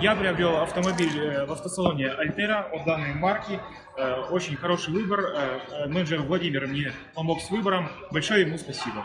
Я приобрел автомобиль э, в автосалоне Альтера от данной марки. Э, очень хороший выбор. Э, менеджер Владимир мне помог с выбором. Большое ему спасибо.